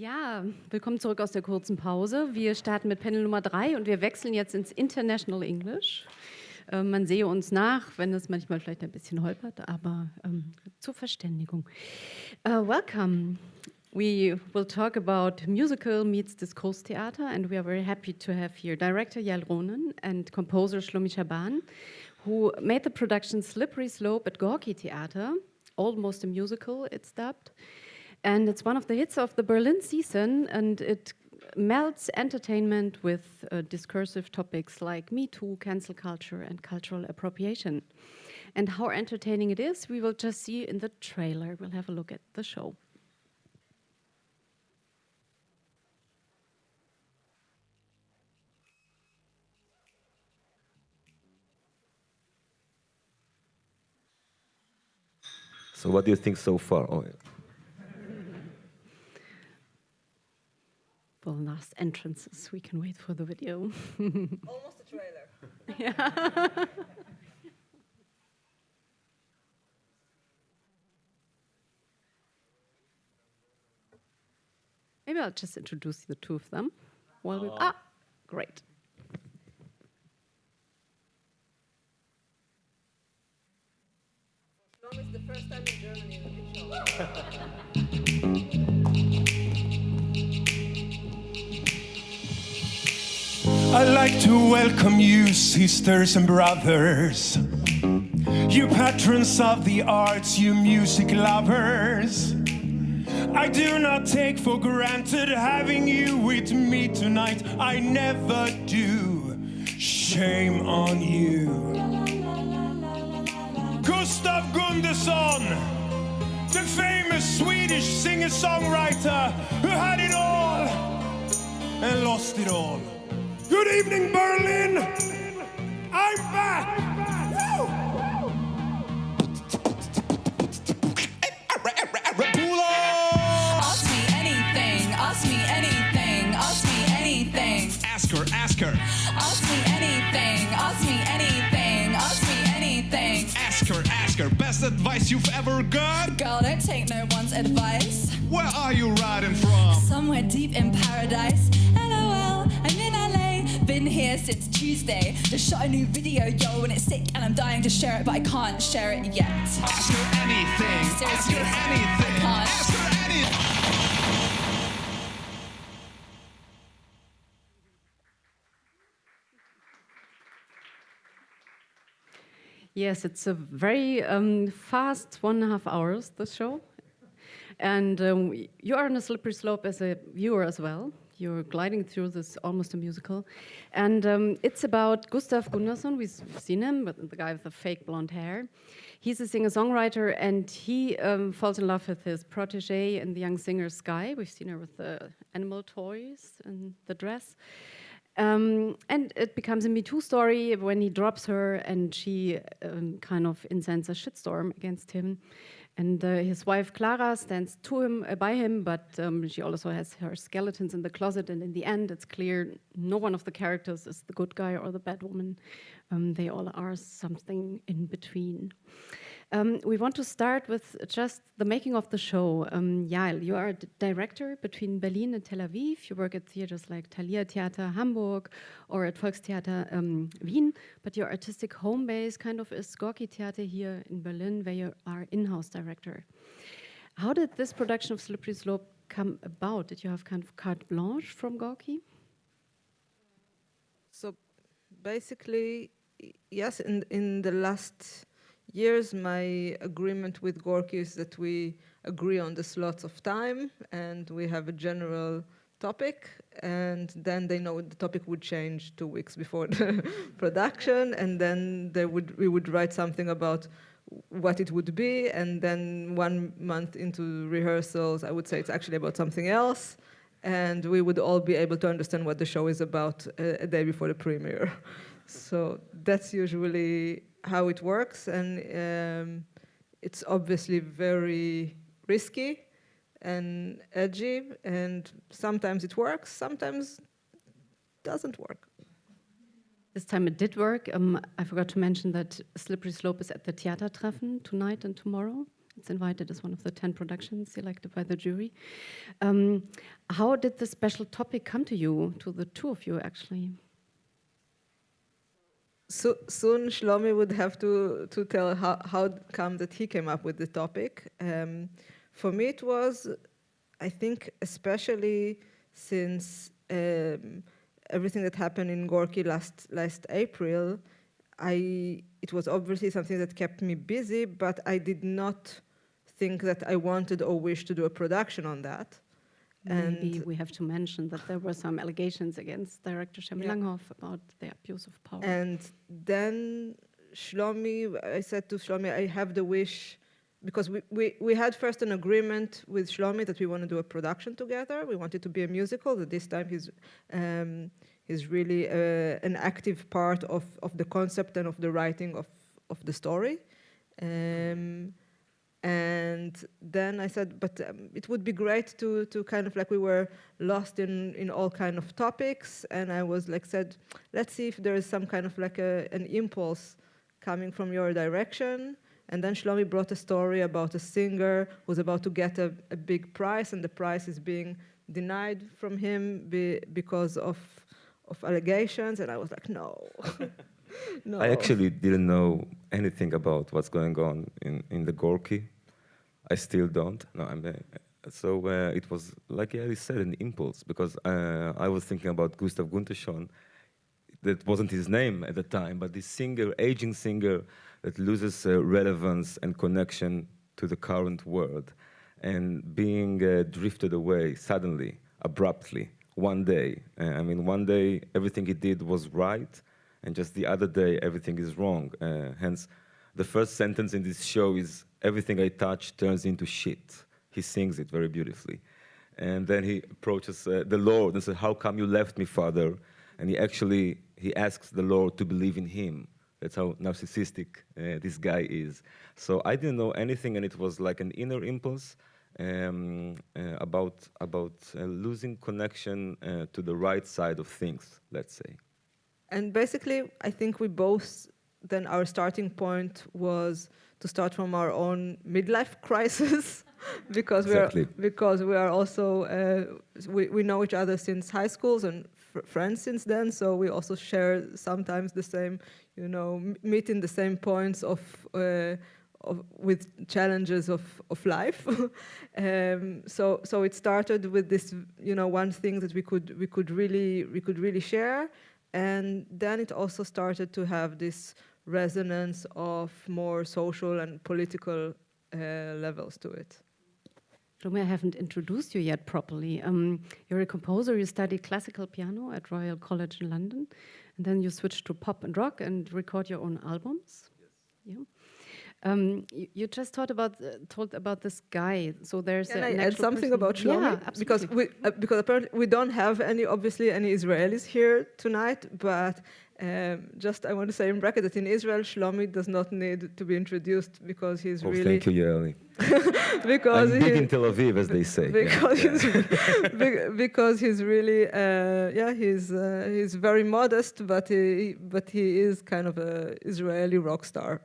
Ja, willkommen zurück aus der kurzen Pause. Wir starten mit Panel Nummer drei und wir wechseln jetzt ins International English. Ähm, man sehe uns nach, wenn es manchmal vielleicht ein bisschen holpert, aber ähm, zur Verständigung. Uh, welcome. We will talk about musical meets discourse theater, and we are very happy to have here director Yael Ronen and composer Shlomi Shaban, who made the production Slippery Slope at Gorky Theater, almost a musical, it's dubbed. And it's one of the hits of the Berlin season, and it melts entertainment with uh, discursive topics like Me Too, cancel culture, and cultural appropriation. And how entertaining it is, we will just see in the trailer. We'll have a look at the show. So what do you think so far? Oh, yeah. Well, last entrances, we can wait for the video. Almost a trailer. yeah. Maybe I'll just introduce the two of them. While we ah, great. Long is the first time in Germany in the show. I'd like to welcome you, sisters and brothers. You patrons of the arts, you music lovers. I do not take for granted having you with me tonight. I never do. Shame on you. Gustav Gunderson, the famous Swedish singer-songwriter who had it all and lost it all. Good evening, Berlin. I'm back. Woo! Ask me anything, ask me anything, ask me anything. Ask her, ask her, Ask me anything, ask me anything, ask me anything. ask her, ask her. Best advice you've ever got? Girl, don't take no one's advice. Where are you riding from? Somewhere deep in paradise. Here since Tuesday. Just shot a new video, yo, and it's sick, and I'm dying to share it, but I can't share it yet. Ask her anything. Ask Seriously, her I anything. can't. Ask her anything. Yes, it's a very um, fast one and a half hours, the show. And um, you are on a slippery slope as a viewer as well. You're gliding through this almost a musical. And um, it's about Gustav Gunnarsson. We've seen him, but the guy with the fake blonde hair. He's a singer-songwriter, and he um, falls in love with his protege and the young singer Sky. We've seen her with the animal toys and the dress. Um, and it becomes a Me Too story when he drops her and she um, kind of incends a shitstorm against him. And uh, his wife Clara stands to him, uh, by him, but um, she also has her skeletons in the closet. And in the end, it's clear no one of the characters is the good guy or the bad woman. Um, they all are something in between. Um, we want to start with just the making of the show. Um, Yael, you are a director between Berlin and Tel Aviv. You work at theaters like Thalia Theater Hamburg or at Volkstheater um, Wien, but your artistic home base kind of is Gorki Theater here in Berlin, where you are in-house director. How did this production of Slippery Slope come about? Did you have kind of carte blanche from Gorki? So basically, yes, in, in the last years, my agreement with Gorky is that we agree on the slots of time and we have a general topic and then they know the topic would change two weeks before the production and then they would we would write something about what it would be and then one month into rehearsals i would say it's actually about something else and we would all be able to understand what the show is about a, a day before the premiere. So that's usually how it works and um, it's obviously very risky and edgy and sometimes it works sometimes doesn't work This time it did work. Um, I forgot to mention that Slippery Slope is at the Theatertreffen tonight and tomorrow. It's invited as one of the 10 productions selected by the jury. Um, how did this special topic come to you, to the two of you actually? So, soon Shlomi would have to, to tell how, how come that he came up with the topic. Um, for me, it was, I think, especially since um, everything that happened in Gorky last, last April, I, it was obviously something that kept me busy, but I did not think that I wanted or wished to do a production on that. Maybe And- we have to mention that there were some allegations against director Shermin Yeah. Langhoff about the abuse of power. And then Shlomi, I said to Shlomi, I have the wish, because we, we, we had first an agreement with Shlomi that we want to do a production together. We wanted to be a musical, that this time he's, um, he's really uh, an active part of, of the concept and of the writing of, of the story. Um, and then I said, but um, it would be great to, to kind of like we were lost in, in all kind of topics. And I was like said, let's see if there is some kind of like a, an impulse coming from your direction. And then Shlomi brought a story about a singer who's about to get a, a big prize, and the prize is being denied from him be, because of, of allegations. And I was like, no. no. I actually didn't know anything about what's going on in, in the Gorky. I still don't. No, I'm, uh, so uh, it was, like Yaeli said, an impulse because uh, I was thinking about Gustav Gunterschon. That wasn't his name at the time, but this singer, aging singer, that loses uh, relevance and connection to the current world, and being uh, drifted away suddenly, abruptly, one day. Uh, I mean, one day everything he did was right, and just the other day everything is wrong. Uh, hence, the first sentence in this show is everything I touch turns into shit. He sings it very beautifully. And then he approaches uh, the Lord and says, how come you left me, Father? And he actually, he asks the Lord to believe in him. That's how narcissistic uh, this guy is. So I didn't know anything, and it was like an inner impulse um, uh, about, about uh, losing connection uh, to the right side of things, let's say. And basically, I think we both, then our starting point was to start from our own midlife crisis. because Exactly. we are because we are also uh, we, we know each other since high schools and fr- friends since then so we also share sometimes the same you know m- meet in the same points of uh, of, with challenges of, of life. um, so so it started with this you know one thing that we could we could really we could really share, and then it also started to have this resonance of more social and political uh, levels to it. Rome, I haven't introduced you yet properly. Um, you're a composer, you studied classical piano at Royal College in London, and then you switched to pop and rock and record your own albums. Yes. Yeah. Um, you, you just talked about uh, told about this guy. So there's Can a- I add something person- about Shlomi? Yeah, absolutely. because we uh, because apparently we don't have any obviously any Israelis here tonight, but um, just I want to say in bracket that in Israel Shlomi does not need to be introduced because he's Oh, really thank you, Yaeli. because I'm big in Tel Aviv, as they say. Because yeah. he's be- because he's really uh, yeah he's uh, he's very modest but he but he is kind of a Israeli rock star.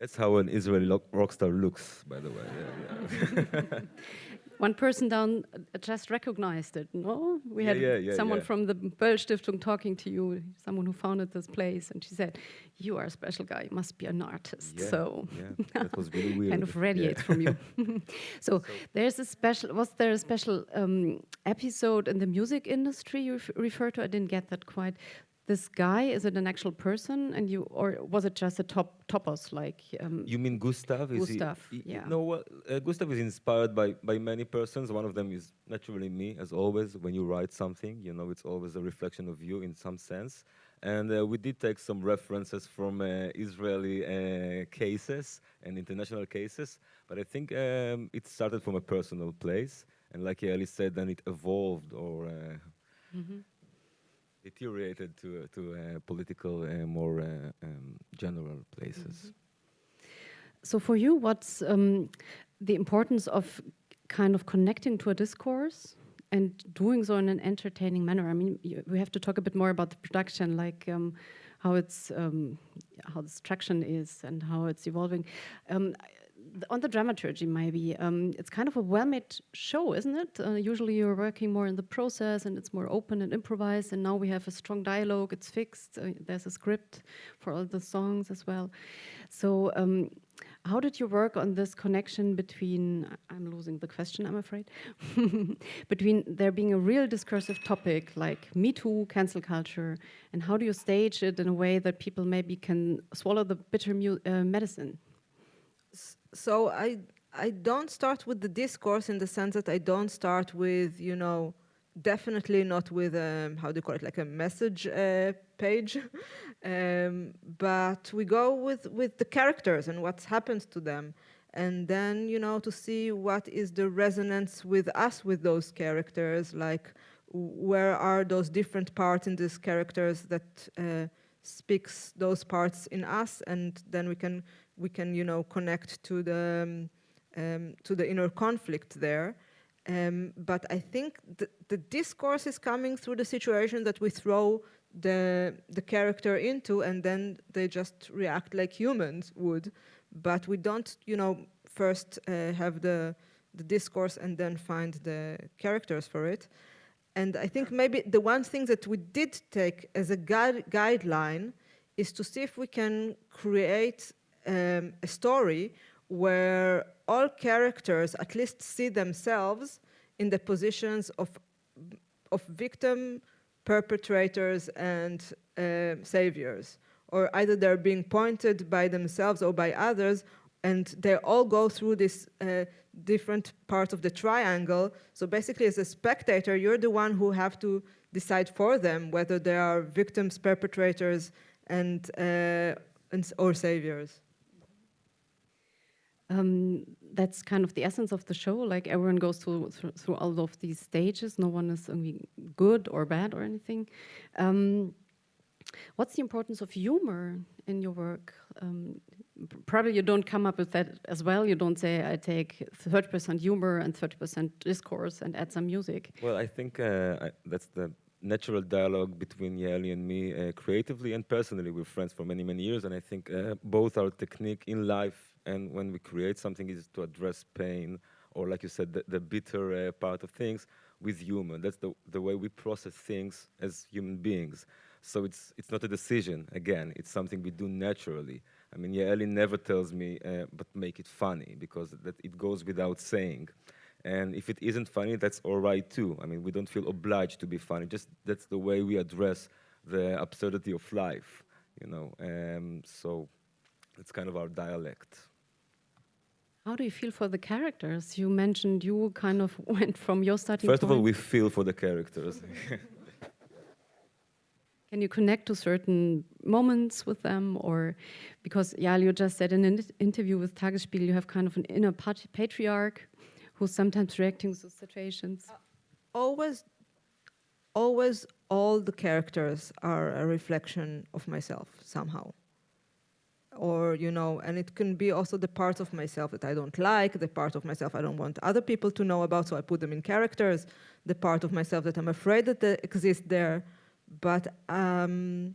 That's how an Israeli rock star looks, by the way. Yeah, yeah. One person down uh, just recognized it. No, we Yeah, had yeah, yeah, someone yeah. from the Böll Stiftung talking to you, someone who founded this place, and she said, "You are a special guy. You must be an artist." Yeah, so yeah, that was really weird. kind of Yeah. radiates from you. so, there's a special. Was there a special um, episode in the music industry you ref- refer to? I didn't get that quite. This guy is it an actual person, and you, or was it just a top topos like? Um, You mean Gustav? Is Gustav, he- yeah. No, well, uh, Gustav is inspired by, by many persons. One of them is naturally me, as always. When you write something, you know, it's always a reflection of you in some sense. And uh, we did take some references from uh, Israeli uh, cases and international cases, but I think um, it started from a personal place. And like Yaeli said, then it evolved or uh, deteriorated to, to uh, political, uh, more uh, um, general places. So for you, what's um, the importance of kind of connecting to a discourse and doing so in an entertaining manner? I mean, you, we have to talk a bit more about the production, like um, how it's um, how the traction is and how it's evolving. Um, on the dramaturgy, maybe um, it's kind of a well-made show, isn't it? Uh, usually, you're working more in the process, and it's more open and improvised. And now we have a strong dialogue; it's fixed. Uh, there's a script for all the songs as well. So, um, how did you work on this connection between? I'm losing the question, I'm afraid. between there being a real discursive topic like Me Too, cancel culture, and how do you stage it in a way that people maybe can swallow the bitter uh, medicine? So I I don't start with the discourse in the sense that I don't start with you know definitely not with um, how do you call it like a message uh, page, um, but we go with with the characters and what's happened to them, and then you know to see what is the resonance with us with those characters like where are those different parts in these characters that uh, speaks those parts in us? And then we can we can, you know, connect to the, um, um, to the inner conflict there. Um, but I think the, discourse is coming through the situation that we throw the, the character into and then they just react like humans would. But we don't, you know, first uh, have the, the discourse and then find the characters for it. And I think maybe the one thing that we did take as a guide, guideline is to see if we can create um, a story where all characters at least see themselves in the positions of, of victim, perpetrators, and uh, saviors. Or either they're being pointed by themselves or by others, and they all go through this uh, different part of the triangle. So basically, as a spectator, you're the one who have to decide for them whether they are victims, perpetrators, and, uh, and or saviors um, that's kind of the essence of the show. Like everyone goes through, through, through all of these stages. No one is good or bad or anything. Um, what's the importance of humor in your work? Um, probably you don't come up with that as well. You don't say I take 30% humor and 30% discourse and add some music. Well, I think uh, I, that's the natural dialogue between Yaeli and me, uh, creatively and personally. We're friends for many, many years, and I think uh, both our technique in life and when we create something is to address pain or like you said the, the bitter uh, part of things with humor that's the, the way we process things as human beings. So it's it's not a decision again. It's something we do naturally. I mean Yaeli never tells me uh, but make it funny because that it goes without saying. And if it isn't funny that's all right too. I mean we don't feel obliged to be funny. Just that's the way we address the absurdity of life you know. Um, so it's kind of our dialect how do you feel for the characters? You mentioned you kind of went from your starting First point. of all, we feel for the characters. Can you connect to certain moments with them? Or because, yeah, you just said in an interview with Tagesspiegel, you have kind of an inner patriarch who's sometimes reacting to situations. Uh, always, always all the characters are a reflection of myself somehow or you know and it can be also the parts of myself that i don't like the part of myself i don't want other people to know about so i put them in characters the part of myself that i'm afraid that they exist there. But um,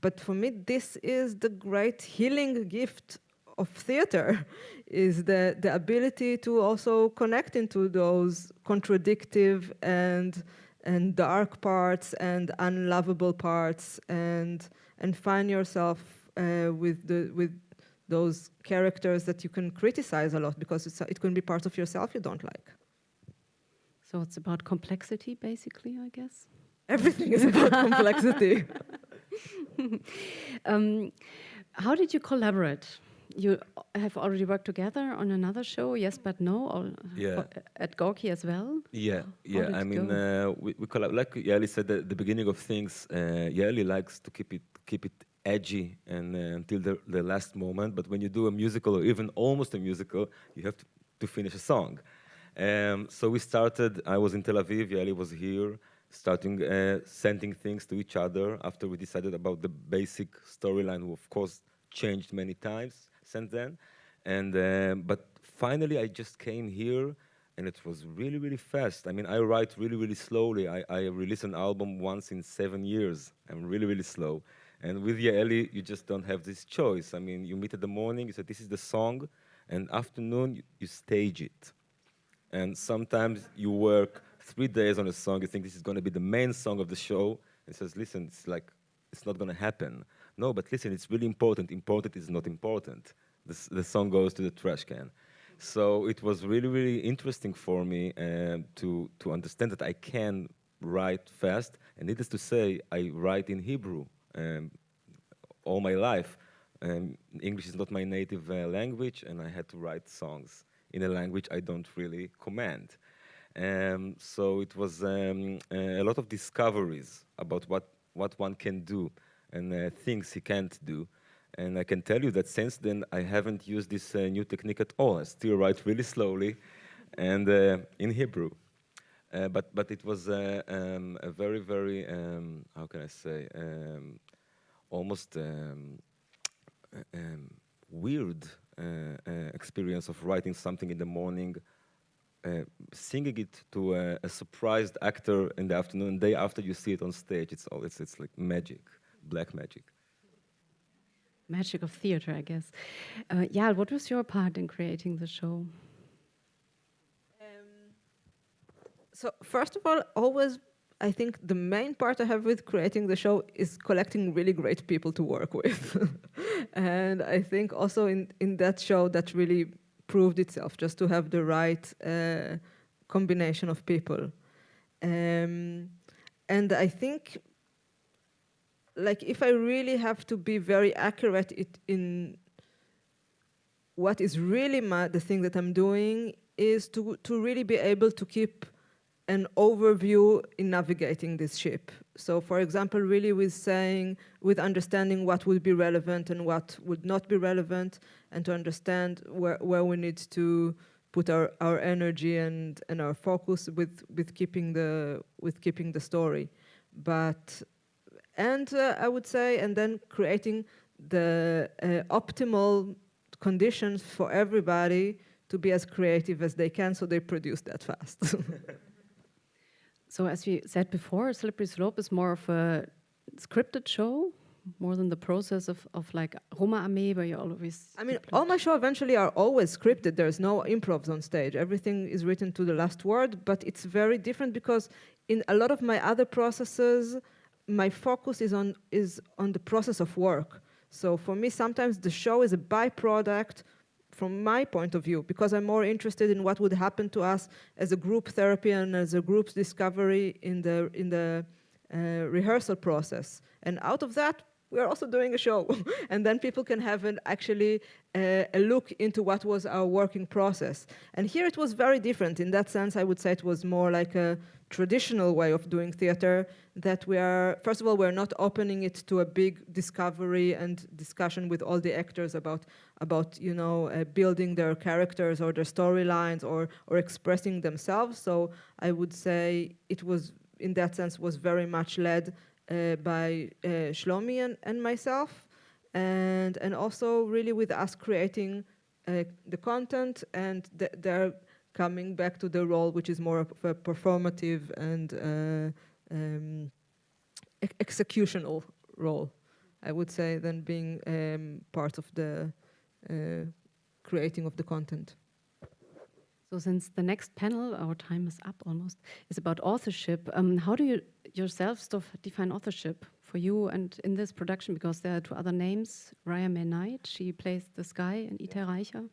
but for me this is the great healing gift of theater is the the ability to also connect into those contradictive and and dark parts and unlovable parts and and find yourself uh, with the with those characters that you can criticize a lot because it can be part of yourself you don't like. So it's about complexity, basically, I guess. Everything is about complexity. um, how did you collaborate? You have already worked together on another show, yes, but no, yeah. at Gorky as well. Yeah, yeah. I mean, uh, we, we collab- like Yaeli said at the beginning of things. Uh, Yaeli likes to keep it keep it edgy and uh, until the, the last moment. But when you do a musical or even almost a musical, you have to, to finish a song. Um, so we started, I was in Tel Aviv, Yaeli was here, starting uh, sending things to each other after we decided about the basic storyline, of course changed many times since then. And, uh, but finally I just came here and it was really, really fast. I mean, I write really, really slowly. I, I release an album once in seven years. I'm really, really slow. And with Yaeli, you just don't have this choice. I mean, you meet in the morning, you say, this is the song, and afternoon you, you stage it. And sometimes you work three days on a song, you think this is going to be the main song of the show, and says, listen, it's like, it's not going to happen. No, but listen, it's really important. Important is not important. The, the song goes to the trash can. So it was really, really interesting for me um, to, to understand that I can write fast. And needless to say, I write in Hebrew um, all my life. Um, English is not my native uh, language, and I had to write songs in a language I don't really command. Um, so it was um, a lot of discoveries about what, what one can do and uh, things he can't do. And I can tell you that since then, I haven't used this uh, new technique at all. I still write really slowly and uh, in Hebrew. Uh, but, but it was uh, um, a very, very, um, how can I say, um, almost um, um, weird uh, uh, experience of writing something in the morning, uh, singing it to a, a, surprised actor in the afternoon, day after you see it on stage. It's all it's, it's like magic, black magic. Magic of theater, I guess. Uh, yeah, what was your part in creating the show? Um, so first of all, always I think the main part I have with creating the show is collecting really great people to work with. and I think also in, in that show that really proved itself, just to have the right uh, combination of people. Um, and I think, like, if I really have to be very accurate it, in what is really my, the thing that I'm doing is to, to really be able to keep an overview in navigating this ship. So for example, really with saying, with understanding what would be relevant and what would not be relevant, and to understand where, where we need to put our, our energy and, and our focus with, with, keeping the, with keeping the story. But, and uh, I would say, and then creating the uh, optimal conditions for everybody to be as creative as they can so they produce that fast. So as we said before, Slippery Slope is more of a scripted show, more than the process of, of like Roma Armee, where you always... I mean, all my shows eventually are always scripted. There's no improvs on stage. Everything is written to the last word, but it's very different because in a lot of my other processes, my focus is on, is on the process of work. So for me, sometimes the show is a byproduct from my point of view, because I'm more interested in what would happen to us as a group therapy and as a group's discovery in the, in the uh, rehearsal process. And out of that, we're also doing a show. and then people can have an actually uh, a look into what was our working process. And here it was very different. In that sense, I would say it was more like a traditional way of doing theater that we are, first of all, we're not opening it to a big discovery and discussion with all the actors about, about you know, uh, building their characters or their storylines or, or expressing themselves. So I would say it was, in that sense, was very much led by uh, Shlomi and, and myself, and, and also really with us creating uh, the content and th they're coming back to the role which is more of a performative and uh, um, executional role, I would say, than being um, part of the uh, creating of the content. So since the next panel, our time is up almost, is about authorship, um, how do you yourself to define authorship for you and in this production? Because there are two other names, Riah May Knight, she plays the sky, and Itai Reicher.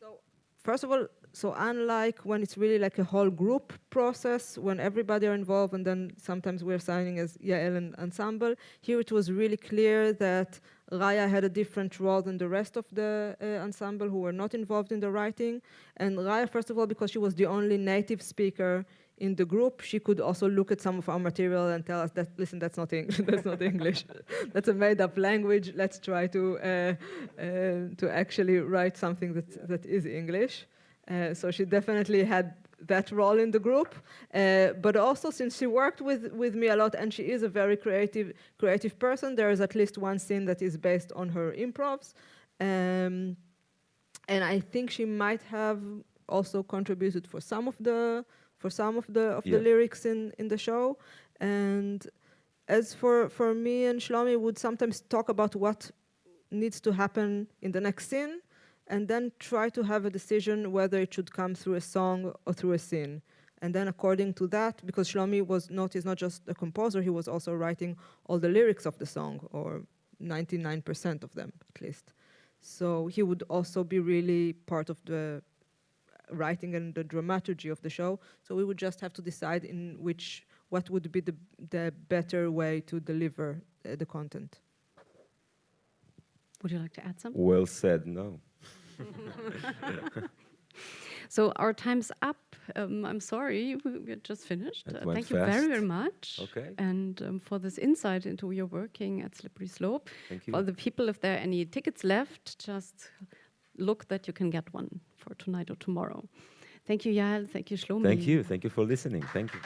So first of all, so unlike when it's really like a whole group process, when everybody are involved and then sometimes we're signing as Yael and ensemble, here it was really clear that Riah had a different role than the rest of the uh, ensemble who were not involved in the writing. And Riah, first of all, because she was the only native speaker in the group, she could also look at some of our material and tell us that, listen, that's not English, that's not English. that's a made up language. Let's try to, uh, uh, to actually write something that, that is English. Uh, so she definitely had that role in the group, uh, but also since she worked with, with me a lot and she is a very creative, creative person, there is at least one scene that is based on her improvs. Um, and I think she might have also contributed for some of the for some of the of yeah. the lyrics in in the show. And as for for me and Shlomi would sometimes talk about what needs to happen in the next scene, and then try to have a decision whether it should come through a song or through a scene. And then according to that, because Shlomi was not, is not just a composer, he was also writing all the lyrics of the song, or 99% of them at least. So he would also be really part of the writing and the dramaturgy of the show. So we would just have to decide in which, what would be the, the better way to deliver uh, the content. Would you like to add something? Well said. No. So our time's up. Um, I'm sorry, we, we're just finished. Uh, went thank you very, very much. Okay. And um, for this insight into your working at Slippery Slope. Thank you. For the people, if there are any tickets left, just look that you can get one for tonight or tomorrow. Thank you, Yael. Thank you, Shlomi. Thank you. Thank you for listening. Thank you.